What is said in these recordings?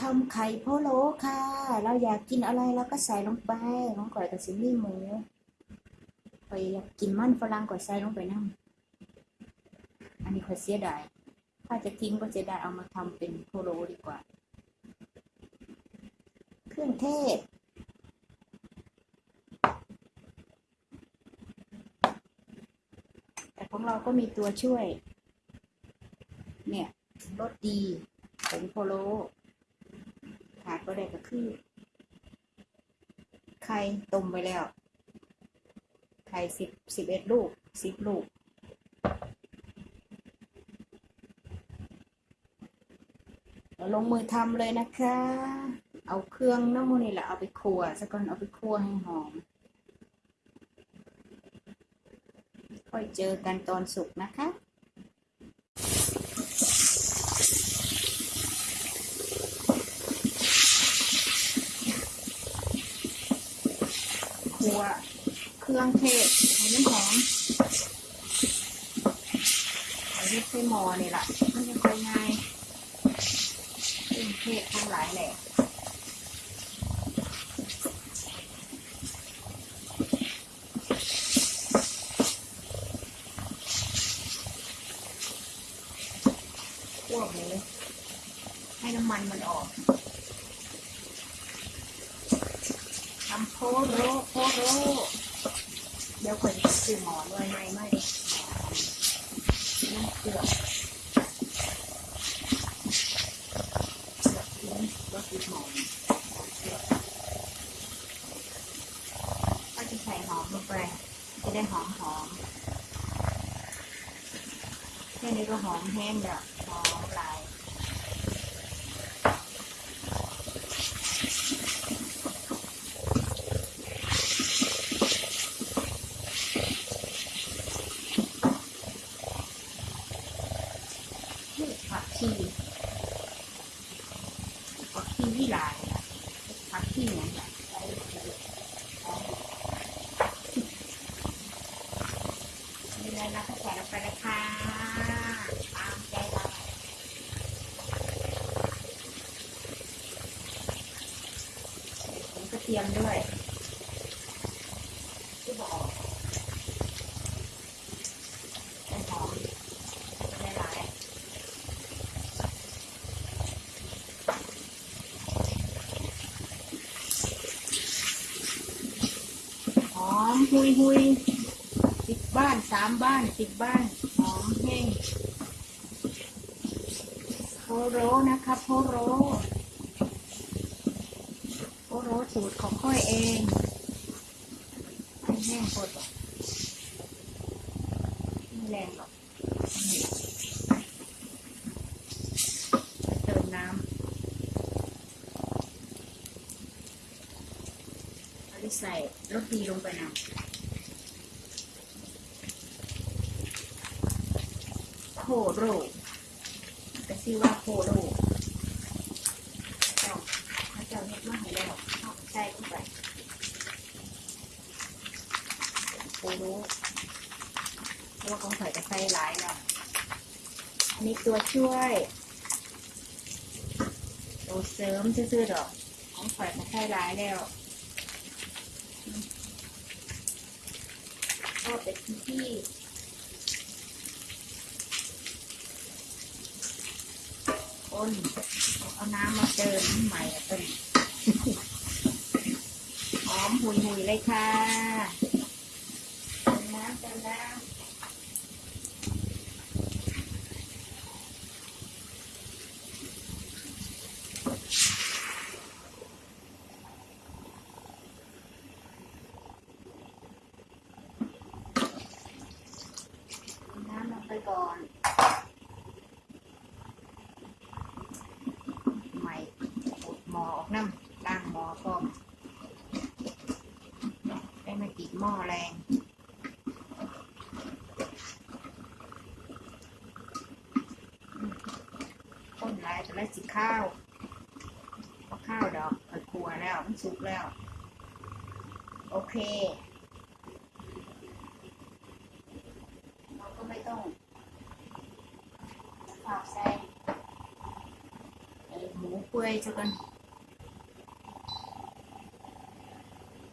ทำไข่พะโล้ค่ะ เราอยากกินอะไรเราก็ใส่ลงไปน้องก่อยกับซิมี่หมูไปอยากกินมันฝรั่งก่อยใส่ลงไปนั่งอันนี้ขอยเสียดายถ้าจะทิ้งก็เสียดายเอามาทำเป็นพะโล้ดีกว่า เครื่องเทศแต่ของเราก็มีตัวช่วย เนี่ยรสดีผงโพโล ขาดก็ได้ก็คือ ไข่ต้มไปแล้ว ไข่สิบสิบเอ็ดลูกสิบลูกเราลงมือทำเลยนะคะ เอาเครื่องน้ำมันนี่แหละเอาไปคั่วสักก่อนเอาไปคั่วให้หอม ค่อยเจอกันตอนสุกนะคะัว เครื่องเทศให้น้ำหอมเอาเฮ็ดใส่หม้อนี่แหละมันจะค่อยง่ายเครื่องเทศทั้งหลายแหละ คั่วหมูให้น้ำมันมันออกทำโพโรโพโรเดี๋ยวคนจะซื้อหมอนไว้ไหมไม่น้ำเกลือ ก็คือหอมก็จะใส่หอมลงไป จะได้หอมหอมแค่นี้ก็หอมแห้งแล้วหอมหลาย นี่ผักชีผักชีวิลายนะผักชีเนี่ยนะนี่เลยนะใส่ลงไปเลยค่ะตามใจเราผมกระเทียมด้วยที่บอกให้หอมไม่หลาย หอมหุ ยหุยสิบบ้านสามบ้านสิบบ้านหอมแห้งโพโรนะคะโพโรโพโรสูตรของค่อยเองไม่แห้งโคตรหรอกไม่แรงหรอกนี่เติมน้ำอันนี้ใส่รสดีลงไปนำโคโรแต่ชื่อว่าโคโรเจ้าเจ้าเฮ็ดมาให้แล้วเอาใส่ลงไปโคโรเพราะว่าของใส่จะใส่หลายแล้วอันนี้ตัวช่วยตัวเสริมซื่อๆดอกของข่อยมาใส่หลายแล้วก็เป็นที่ คนเอาน้ำมาเติมใหม่อะเป็นหอมหุยหุยเลยค่ะเติมน้ำเติมน้ำน้ำลงไปก่อน ใหม่อุดหมอออก น้ำล้างหมอก่อนได้มาติดหม้อแรงต้นไรแต่ละสิข้าวเอาข้าวดอกเปิดครัวแล้วมันสุกแล้ว โอเค เราก็ไม่ต้องฝากใส่หมูเปื่อยๆซะก่อน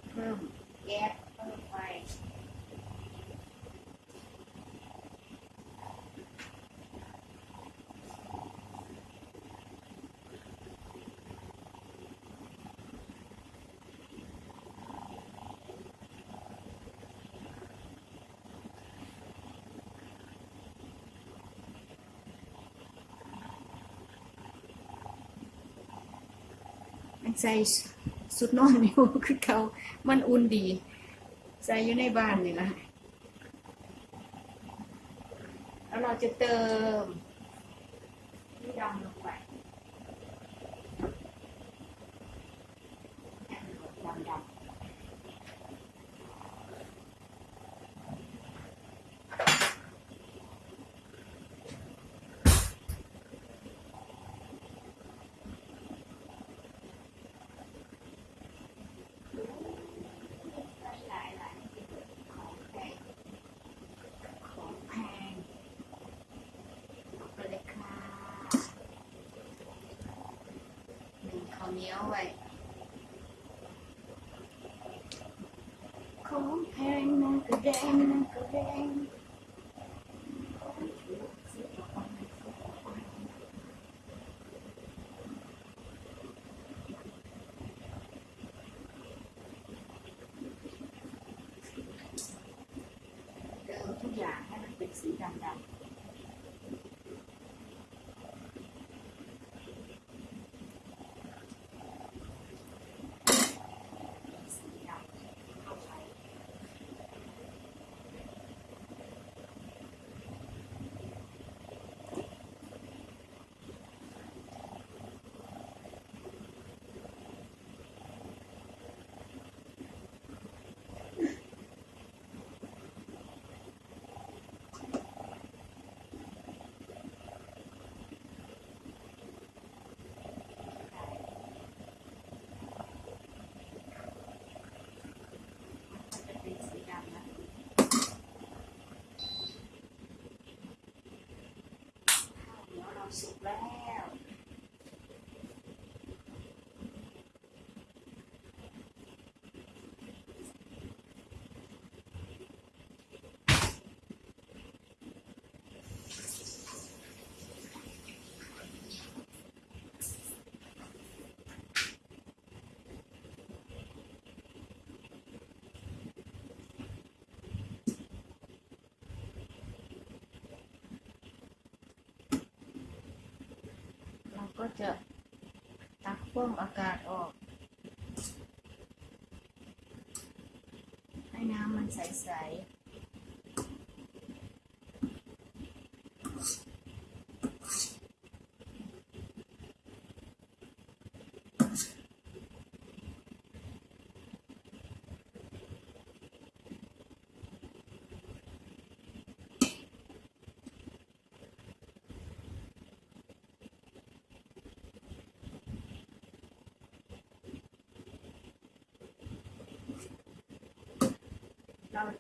เพิ่มแก๊สเพิ่มไฟ มัน ใส่สุดนอนอยู่คือเขามันอุ่นดี ใส่อยู่ในบ้านนี่แหละแล้วเราจะเติมนี่ดำลงไปดำดำหลายหลายของแพงของแพงเอาไปเลยค่ะห นึ่งข้าวเหนียวไว้ของแพงนั่นก็แดงนั่นก็แดงเดิมทุกอย่างให้มันเป็นสีดำๆสีดำเข้าไป มันจะเป็นสีดำนะข้าวเหนียวเราสุกแล้ว ก็จะตักพ่วงอากาศออก ให้น้ำมันใสๆ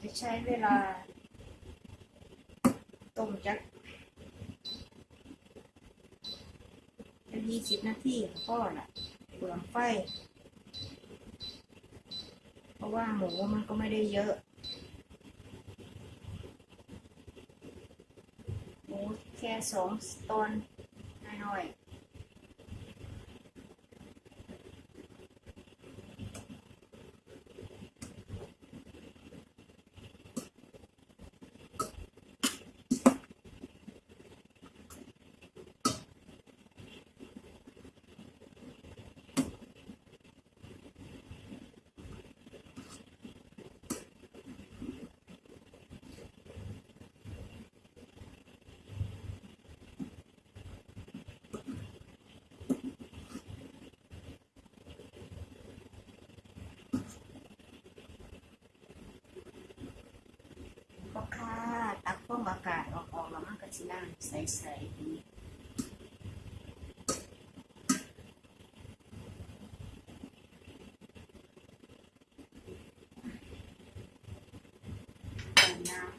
จะใช้เวลา ต้มจักเป็นยี่สิบนาทีก็น่ะเปลืองไฟ เพราะว่าหมูมันก็ไม่ได้เยอะ หมูแค่สองตอนน้อยๆ ก็ค่ะตักฟองอากาศออกออกแล้วมันก็สิน้ำใสๆดีเติมน้ำ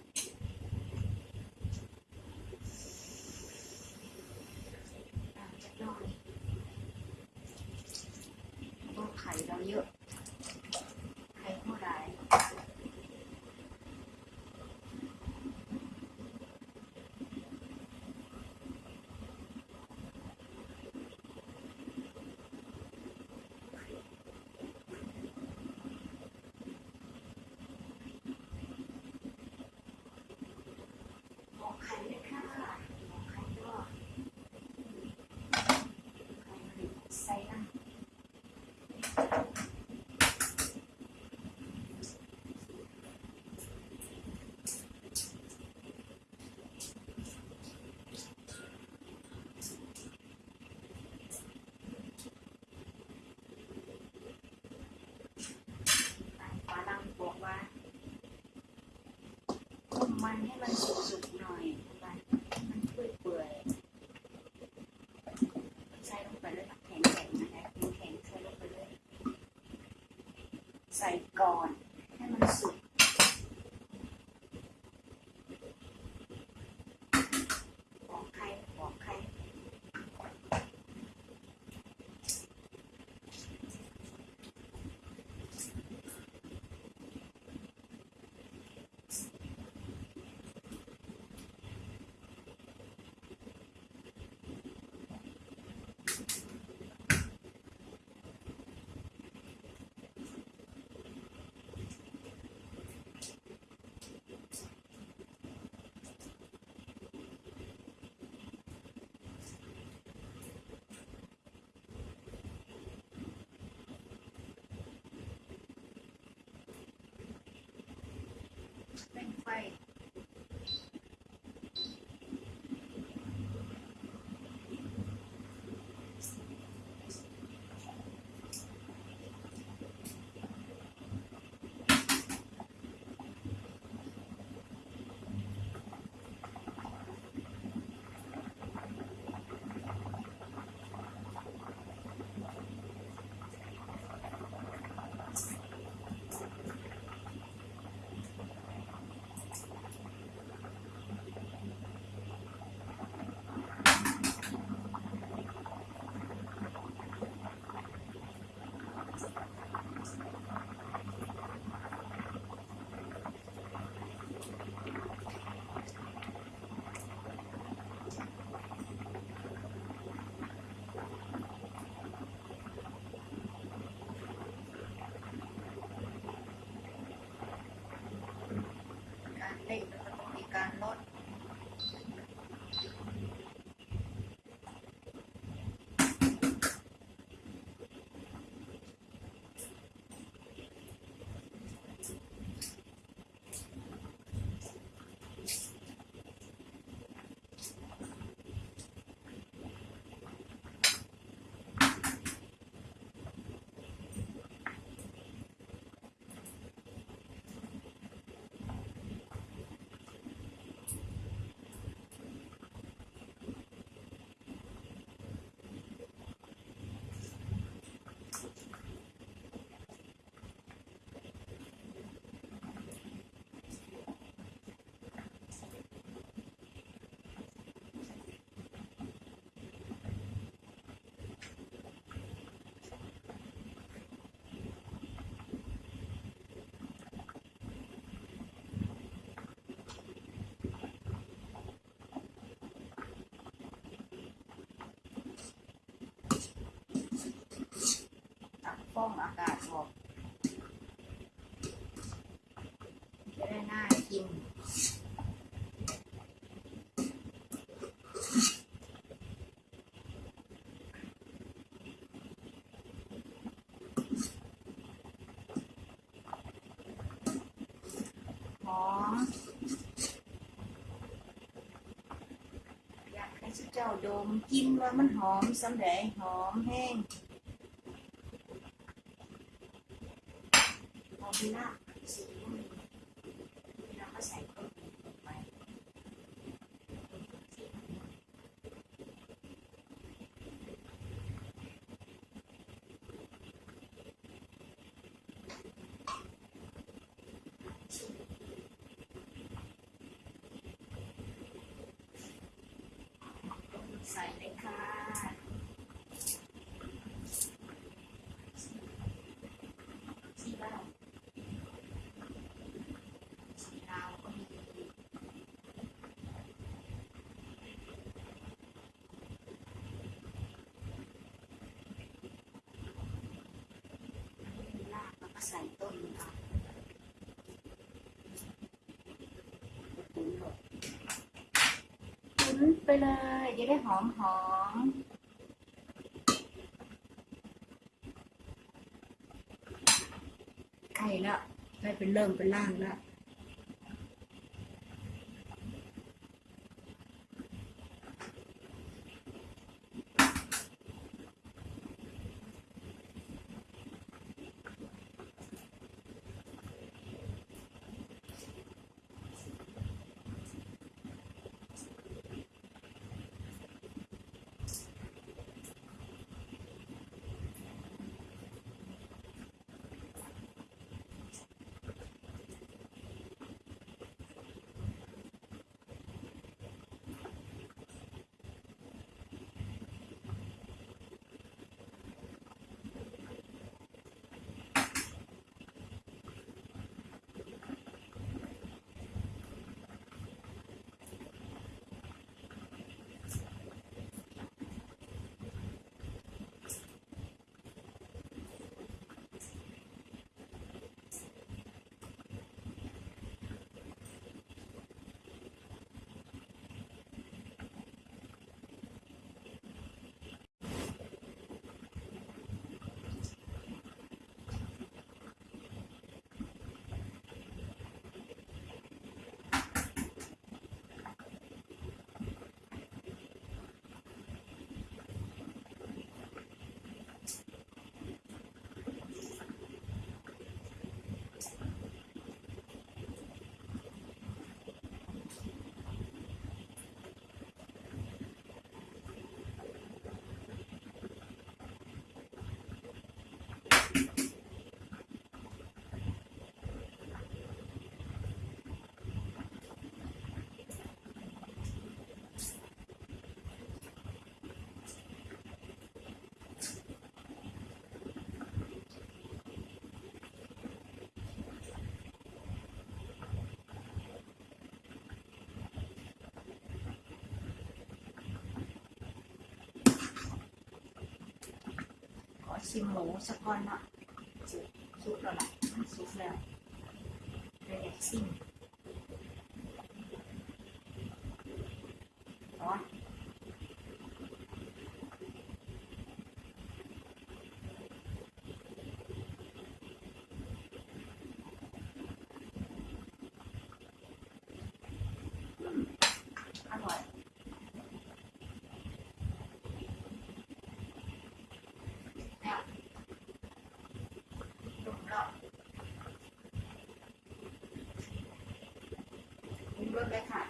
น้ำจักหน่อย ข่เราเยอะ ไข่เท่าไหร่บอกไข่เลยค่ะบอกไข่ก็ไข่มันใส่น้ำ ฝรั่งบอกว่า ต้มมันให้มันสุกๆหน่อยมันมันเปื่อยๆใส่ลงไปเลยแข็งๆนะคะแข็งๆใส่ลงไปเลย ใส่ก่อนให้มันสุกบอกใครบอกใคร เป็ ฟองอากาศออกจะได้น่ากินหอมอยากให้เจ้าดมกินว่ามันหอมสำเร็จหอมแห้งหอ มไปละสีมันเราก็ใส่เครื่องปรุงลงไปใส่เลยค่ะ ใส่ต้นเอาตุ๋น ไปเลย จะได้หอมหอมไข่ละได้เป็นเริ่มเป็นล่างแล้ว ชิมหมูสักก้อนเนาะสุกแล้วล่ะสุกแล้วเลยอยากชิมร้อนอืมอร่อยแล้วดุมแล้วป รสเลยค่ะ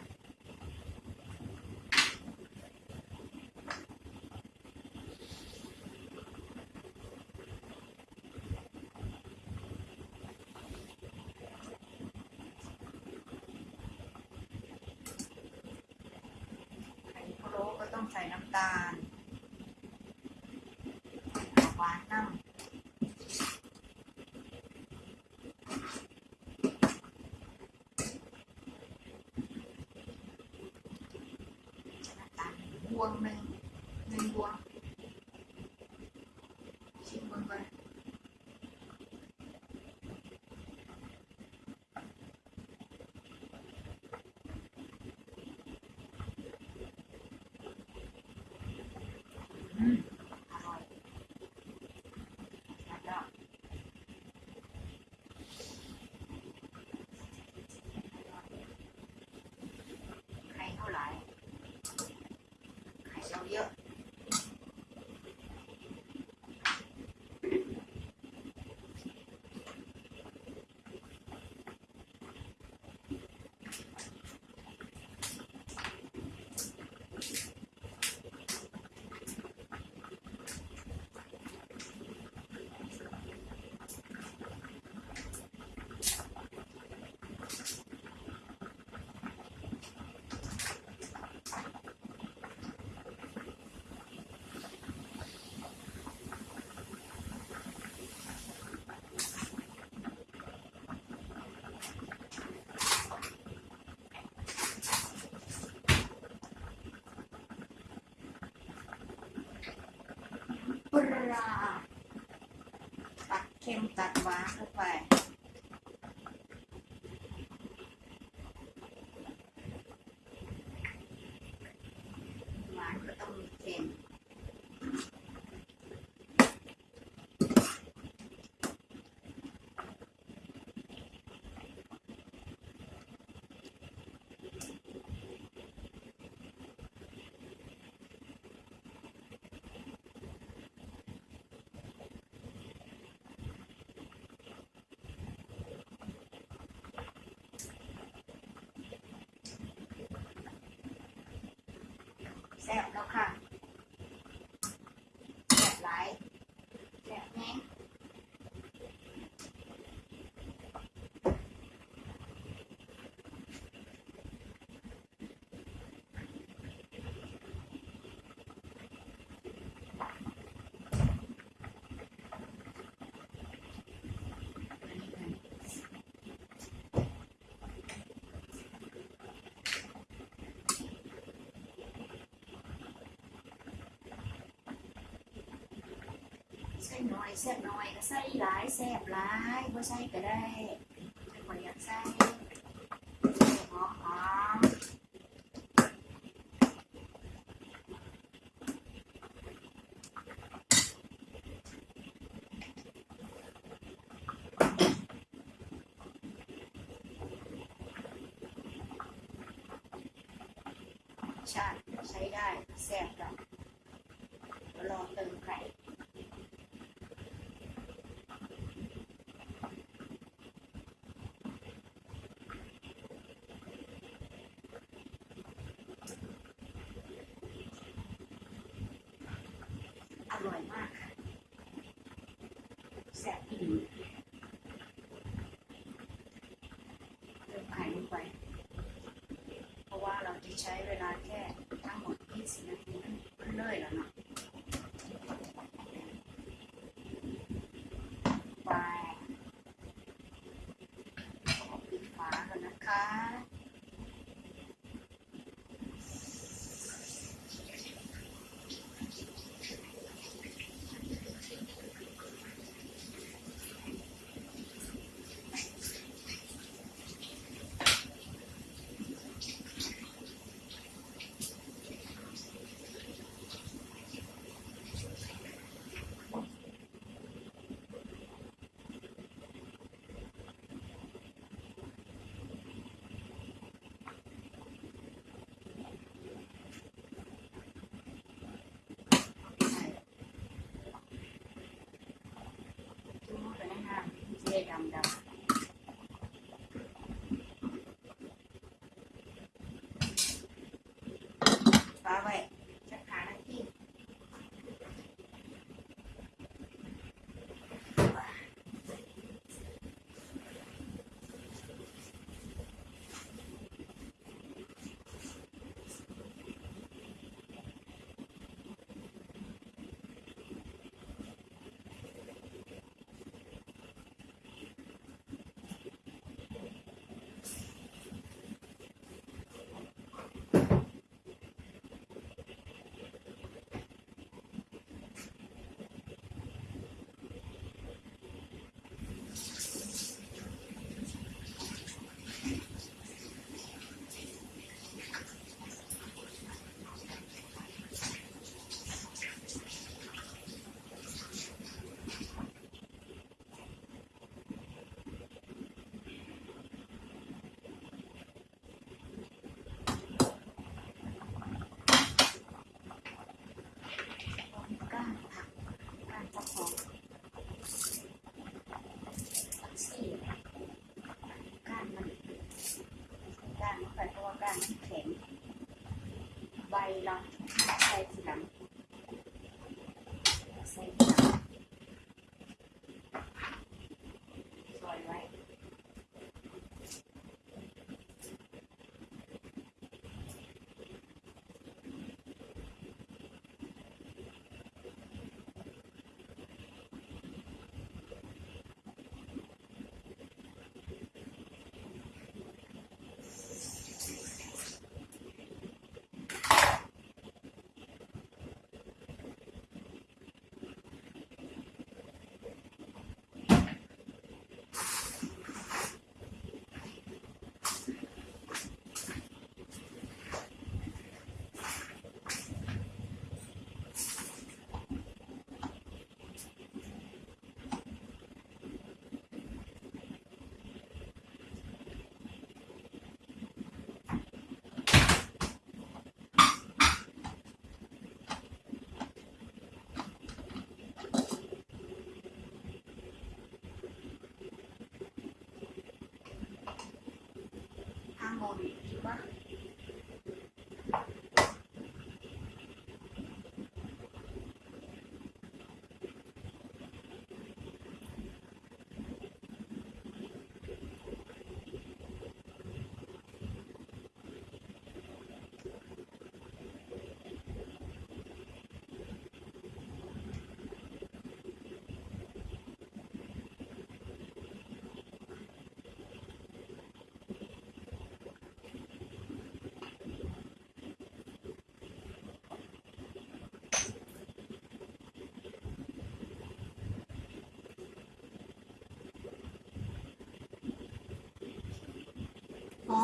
ไข่พะโล้ก็ต้องใส่น้ำตาลหวานน้ำน้ำตาลบวงหนึ่งหนึ่งบวงชิมเบิ่งก่อนอืมอร่อยแล้วก็ไข่เท่าไหร่ ไปลาตักเค็มตักหวานเข้าไป หวานก็ต้องมีเค็ม แซ่บแล้วค่ะ แซ่บหลายแซ่บแห้ง ใส่น้อยแซ่บน้อยก็ใส่หลายแซ่บหลายบ่ใส่ก็ได้ไม่ค่อยอยากใส่หอมหอมชาติใช้ได้แซ่บแล้วรอเติมไข่ อร่อยมากค่ะแซ่บอีก เติมไข่ลงไป เพราะว่าเราจะใช้เวลาแค่ทั้งหมด20นาที đây đầm đầm phá vậy น้ำแข็ง ใบละใบสีดำ Mau?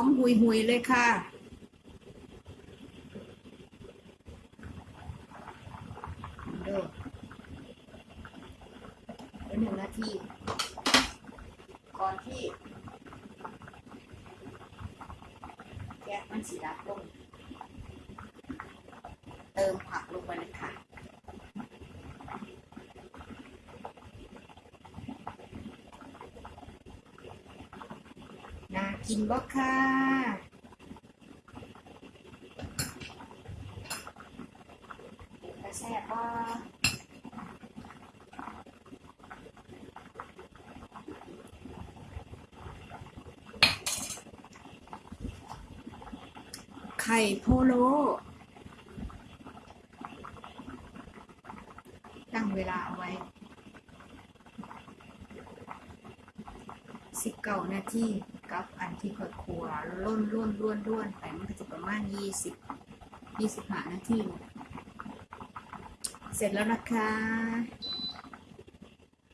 องหุยหุยเลยค่ะ เด้อเดี๋ยวหนึ่งนาที ก่อนที่ แก๊สมันสีดับลง เติมผักลงไปเลยค่ะ น่ากิน บ่ค่ะกระแซบบ่ไข่โพโลตั้งเวลาเอาไว้สิบเก้านาที กับอันที่ค่อยครัวล้นล้นล้วนล้วนไปมันก็จะประมาณยี่สิบยี่สิบห้านาทีเสร็จแล้วนะคะ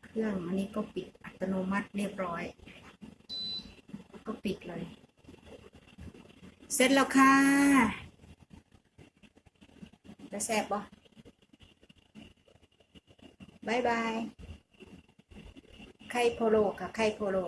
เครื่องอันนี้ก็ปิดอัตโนมัติเรียบร้อย ก็ปิดเลย เสร็จแล้วค่ะจะแซ่บปะบายบาย ไข่โพโลค่ะ ไข่โพโล